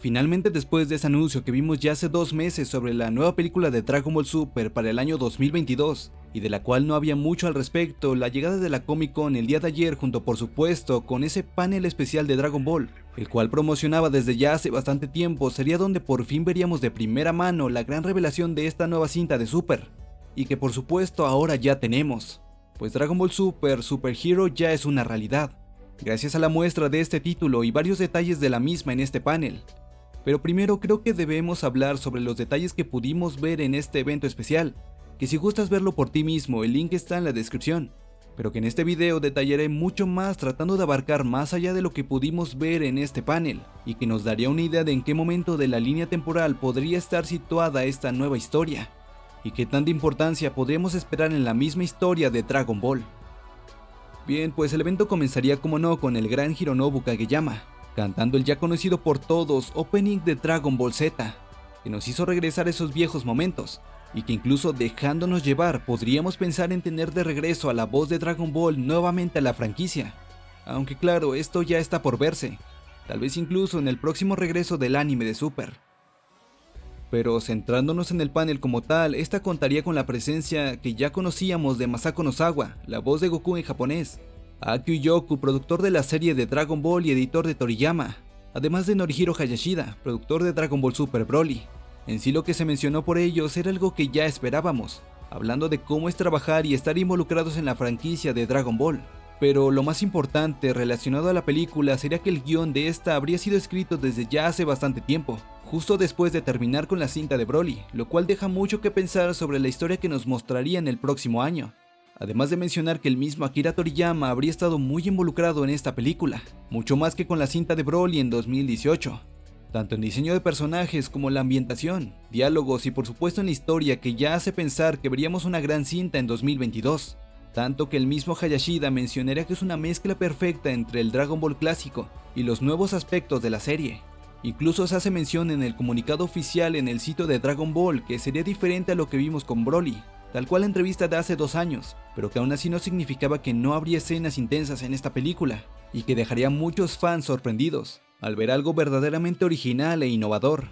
Finalmente después de ese anuncio que vimos ya hace dos meses sobre la nueva película de Dragon Ball Super para el año 2022, y de la cual no había mucho al respecto, la llegada de la Comic Con el día de ayer junto por supuesto con ese panel especial de Dragon Ball, el cual promocionaba desde ya hace bastante tiempo, sería donde por fin veríamos de primera mano la gran revelación de esta nueva cinta de Super, y que por supuesto ahora ya tenemos, pues Dragon Ball Super Super Hero ya es una realidad, gracias a la muestra de este título y varios detalles de la misma en este panel, pero primero creo que debemos hablar sobre los detalles que pudimos ver en este evento especial, que si gustas verlo por ti mismo el link está en la descripción, pero que en este video detallaré mucho más tratando de abarcar más allá de lo que pudimos ver en este panel, y que nos daría una idea de en qué momento de la línea temporal podría estar situada esta nueva historia, y qué tanta importancia podríamos esperar en la misma historia de Dragon Ball. Bien, pues el evento comenzaría como no con el gran Hironobu Kageyama, cantando el ya conocido por todos opening de Dragon Ball Z, que nos hizo regresar esos viejos momentos, y que incluso dejándonos llevar podríamos pensar en tener de regreso a la voz de Dragon Ball nuevamente a la franquicia. Aunque claro, esto ya está por verse, tal vez incluso en el próximo regreso del anime de Super. Pero centrándonos en el panel como tal, esta contaría con la presencia que ya conocíamos de Masako Nozawa, la voz de Goku en japonés, Akio Yoku, productor de la serie de Dragon Ball y editor de Toriyama, además de Norihiro Hayashida, productor de Dragon Ball Super Broly. En sí lo que se mencionó por ellos era algo que ya esperábamos, hablando de cómo es trabajar y estar involucrados en la franquicia de Dragon Ball. Pero lo más importante relacionado a la película sería que el guion de esta habría sido escrito desde ya hace bastante tiempo, justo después de terminar con la cinta de Broly, lo cual deja mucho que pensar sobre la historia que nos mostraría en el próximo año. Además de mencionar que el mismo Akira Toriyama habría estado muy involucrado en esta película, mucho más que con la cinta de Broly en 2018, tanto en diseño de personajes como la ambientación, diálogos y por supuesto en la historia que ya hace pensar que veríamos una gran cinta en 2022, tanto que el mismo Hayashida mencionaría que es una mezcla perfecta entre el Dragon Ball clásico y los nuevos aspectos de la serie. Incluso se hace mención en el comunicado oficial en el sitio de Dragon Ball que sería diferente a lo que vimos con Broly, tal cual la entrevista de hace dos años, pero que aún así no significaba que no habría escenas intensas en esta película, y que dejaría a muchos fans sorprendidos, al ver algo verdaderamente original e innovador.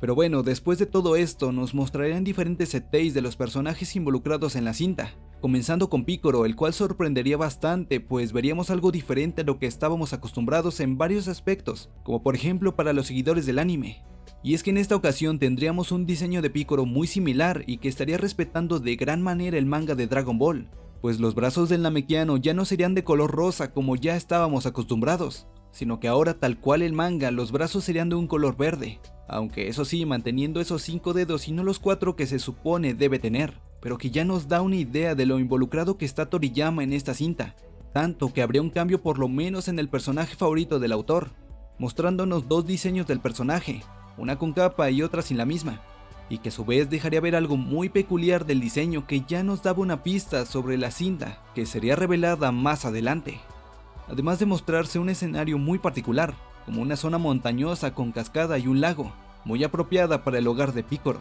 Pero bueno, después de todo esto nos mostrarían diferentes setéis de los personajes involucrados en la cinta, comenzando con Piccolo, el cual sorprendería bastante pues veríamos algo diferente a lo que estábamos acostumbrados en varios aspectos, como por ejemplo para los seguidores del anime, y es que en esta ocasión tendríamos un diseño de Piccolo muy similar y que estaría respetando de gran manera el manga de Dragon Ball, pues los brazos del Namekiano ya no serían de color rosa como ya estábamos acostumbrados, sino que ahora tal cual el manga los brazos serían de un color verde, aunque eso sí manteniendo esos 5 dedos y no los 4 que se supone debe tener, pero que ya nos da una idea de lo involucrado que está Toriyama en esta cinta, tanto que habría un cambio por lo menos en el personaje favorito del autor, mostrándonos dos diseños del personaje, una con capa y otra sin la misma, y que a su vez dejaría ver algo muy peculiar del diseño que ya nos daba una pista sobre la cinta que sería revelada más adelante. Además de mostrarse un escenario muy particular, como una zona montañosa con cascada y un lago, muy apropiada para el hogar de Picoro,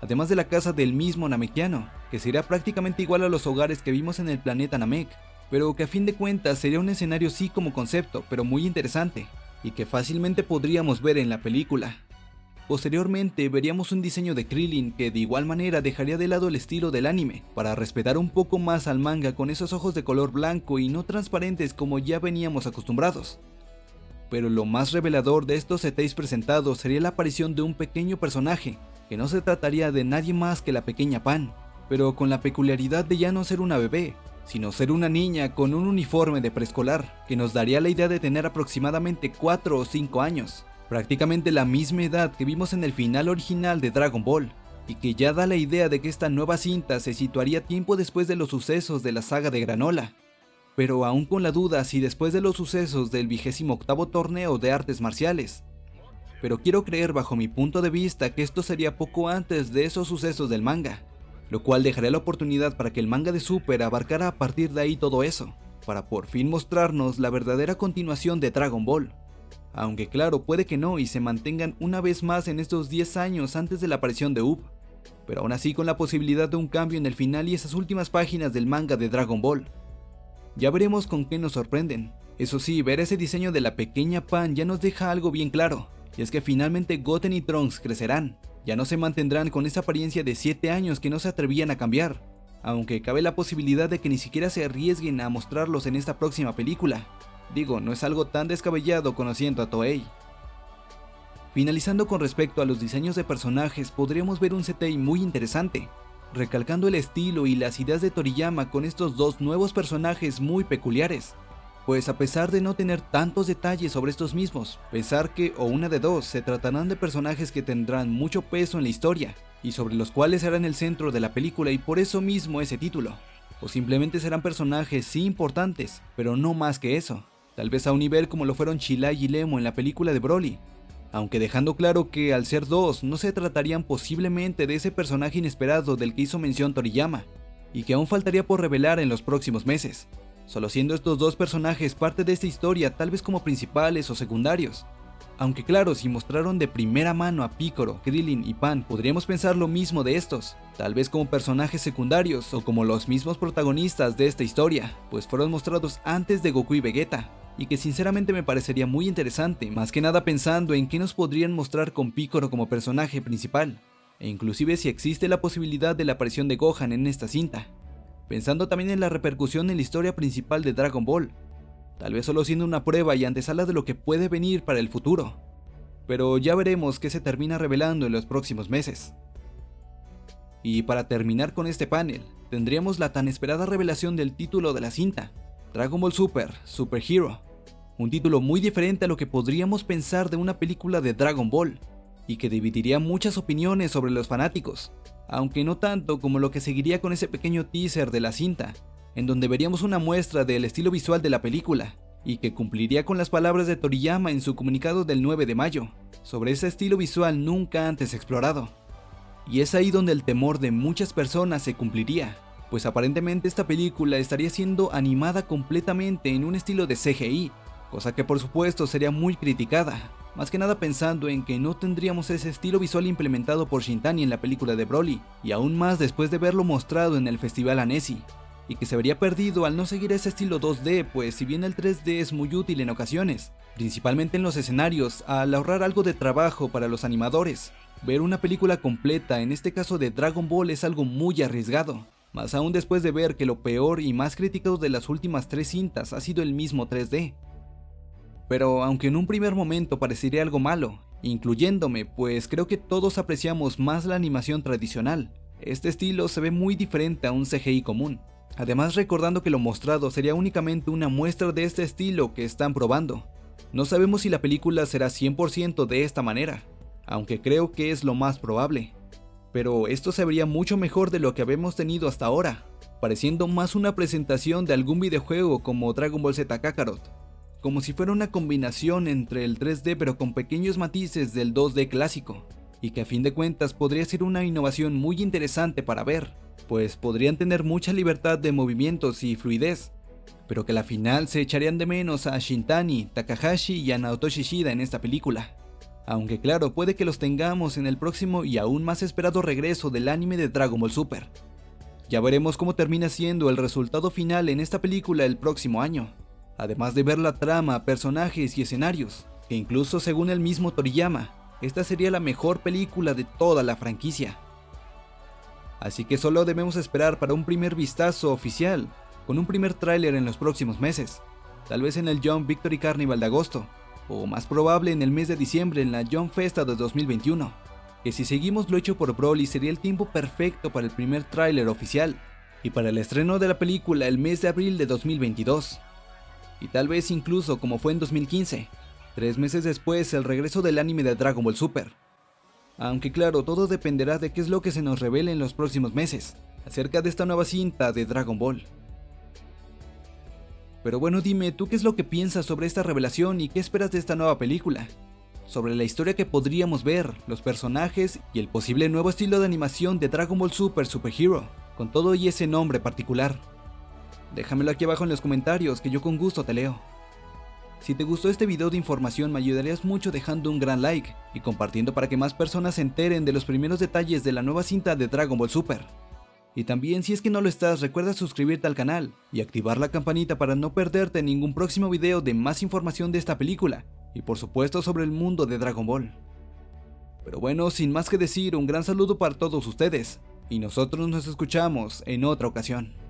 además de la casa del mismo Namekiano, que sería prácticamente igual a los hogares que vimos en el planeta Namek, pero que a fin de cuentas sería un escenario sí como concepto, pero muy interesante, y que fácilmente podríamos ver en la película. Posteriormente veríamos un diseño de Krillin que de igual manera dejaría de lado el estilo del anime, para respetar un poco más al manga con esos ojos de color blanco y no transparentes como ya veníamos acostumbrados. Pero lo más revelador de estos setéis presentados sería la aparición de un pequeño personaje, que no se trataría de nadie más que la pequeña Pan, pero con la peculiaridad de ya no ser una bebé, sino ser una niña con un uniforme de preescolar, que nos daría la idea de tener aproximadamente 4 o 5 años, prácticamente la misma edad que vimos en el final original de Dragon Ball, y que ya da la idea de que esta nueva cinta se situaría tiempo después de los sucesos de la saga de Granola, pero aún con la duda si después de los sucesos del 28 torneo de artes marciales. Pero quiero creer bajo mi punto de vista que esto sería poco antes de esos sucesos del manga, lo cual dejaría la oportunidad para que el manga de Super abarcara a partir de ahí todo eso, para por fin mostrarnos la verdadera continuación de Dragon Ball aunque claro, puede que no y se mantengan una vez más en estos 10 años antes de la aparición de Up, pero aún así con la posibilidad de un cambio en el final y esas últimas páginas del manga de Dragon Ball. Ya veremos con qué nos sorprenden. Eso sí, ver ese diseño de la pequeña Pan ya nos deja algo bien claro, y es que finalmente Goten y Trunks crecerán, ya no se mantendrán con esa apariencia de 7 años que no se atrevían a cambiar, aunque cabe la posibilidad de que ni siquiera se arriesguen a mostrarlos en esta próxima película. Digo, no es algo tan descabellado conociendo a Toei. Finalizando con respecto a los diseños de personajes, podríamos ver un CTI muy interesante, recalcando el estilo y las ideas de Toriyama con estos dos nuevos personajes muy peculiares. Pues a pesar de no tener tantos detalles sobre estos mismos, pensar que o una de dos se tratarán de personajes que tendrán mucho peso en la historia, y sobre los cuales serán el centro de la película y por eso mismo ese título. O simplemente serán personajes sí importantes, pero no más que eso. Tal vez a un nivel como lo fueron Chilai y Lemo en la película de Broly, aunque dejando claro que al ser dos no se tratarían posiblemente de ese personaje inesperado del que hizo mención Toriyama, y que aún faltaría por revelar en los próximos meses, solo siendo estos dos personajes parte de esta historia tal vez como principales o secundarios. Aunque claro, si mostraron de primera mano a Piccolo, Krillin y Pan, podríamos pensar lo mismo de estos, tal vez como personajes secundarios o como los mismos protagonistas de esta historia, pues fueron mostrados antes de Goku y Vegeta, y que sinceramente me parecería muy interesante, más que nada pensando en qué nos podrían mostrar con Piccolo como personaje principal, e inclusive si existe la posibilidad de la aparición de Gohan en esta cinta, pensando también en la repercusión en la historia principal de Dragon Ball, tal vez solo siendo una prueba y antesala de lo que puede venir para el futuro, pero ya veremos qué se termina revelando en los próximos meses. Y para terminar con este panel, tendríamos la tan esperada revelación del título de la cinta, Dragon Ball Super, Super Hero, un título muy diferente a lo que podríamos pensar de una película de Dragon Ball, y que dividiría muchas opiniones sobre los fanáticos, aunque no tanto como lo que seguiría con ese pequeño teaser de la cinta, en donde veríamos una muestra del estilo visual de la película, y que cumpliría con las palabras de Toriyama en su comunicado del 9 de mayo, sobre ese estilo visual nunca antes explorado. Y es ahí donde el temor de muchas personas se cumpliría, pues aparentemente esta película estaría siendo animada completamente en un estilo de CGI, cosa que por supuesto sería muy criticada, más que nada pensando en que no tendríamos ese estilo visual implementado por Shintani en la película de Broly, y aún más después de verlo mostrado en el Festival Annecy, y que se vería perdido al no seguir ese estilo 2D, pues si bien el 3D es muy útil en ocasiones, principalmente en los escenarios, al ahorrar algo de trabajo para los animadores, ver una película completa, en este caso de Dragon Ball, es algo muy arriesgado, más aún después de ver que lo peor y más criticado de las últimas tres cintas ha sido el mismo 3D. Pero aunque en un primer momento parecería algo malo, incluyéndome, pues creo que todos apreciamos más la animación tradicional, este estilo se ve muy diferente a un CGI común. Además recordando que lo mostrado sería únicamente una muestra de este estilo que están probando. No sabemos si la película será 100% de esta manera, aunque creo que es lo más probable pero esto se vería mucho mejor de lo que habíamos tenido hasta ahora, pareciendo más una presentación de algún videojuego como Dragon Ball Z Kakarot, como si fuera una combinación entre el 3D pero con pequeños matices del 2D clásico, y que a fin de cuentas podría ser una innovación muy interesante para ver, pues podrían tener mucha libertad de movimientos y fluidez, pero que a la final se echarían de menos a Shintani, Takahashi y a Naoto Shishida en esta película. Aunque claro, puede que los tengamos en el próximo y aún más esperado regreso del anime de Dragon Ball Super. Ya veremos cómo termina siendo el resultado final en esta película el próximo año, además de ver la trama, personajes y escenarios, que incluso según el mismo Toriyama, esta sería la mejor película de toda la franquicia. Así que solo debemos esperar para un primer vistazo oficial, con un primer tráiler en los próximos meses, tal vez en el Young Victory Carnival de agosto, o más probable en el mes de diciembre en la Young Festa de 2021, que si seguimos lo hecho por Broly sería el tiempo perfecto para el primer tráiler oficial, y para el estreno de la película el mes de abril de 2022. Y tal vez incluso como fue en 2015, tres meses después el regreso del anime de Dragon Ball Super. Aunque claro, todo dependerá de qué es lo que se nos revele en los próximos meses, acerca de esta nueva cinta de Dragon Ball. Pero bueno, dime, ¿tú qué es lo que piensas sobre esta revelación y qué esperas de esta nueva película? Sobre la historia que podríamos ver, los personajes y el posible nuevo estilo de animación de Dragon Ball Super Super Hero, con todo y ese nombre particular. Déjamelo aquí abajo en los comentarios que yo con gusto te leo. Si te gustó este video de información me ayudarías mucho dejando un gran like y compartiendo para que más personas se enteren de los primeros detalles de la nueva cinta de Dragon Ball Super. Y también si es que no lo estás, recuerda suscribirte al canal y activar la campanita para no perderte ningún próximo video de más información de esta película y por supuesto sobre el mundo de Dragon Ball. Pero bueno, sin más que decir, un gran saludo para todos ustedes, y nosotros nos escuchamos en otra ocasión.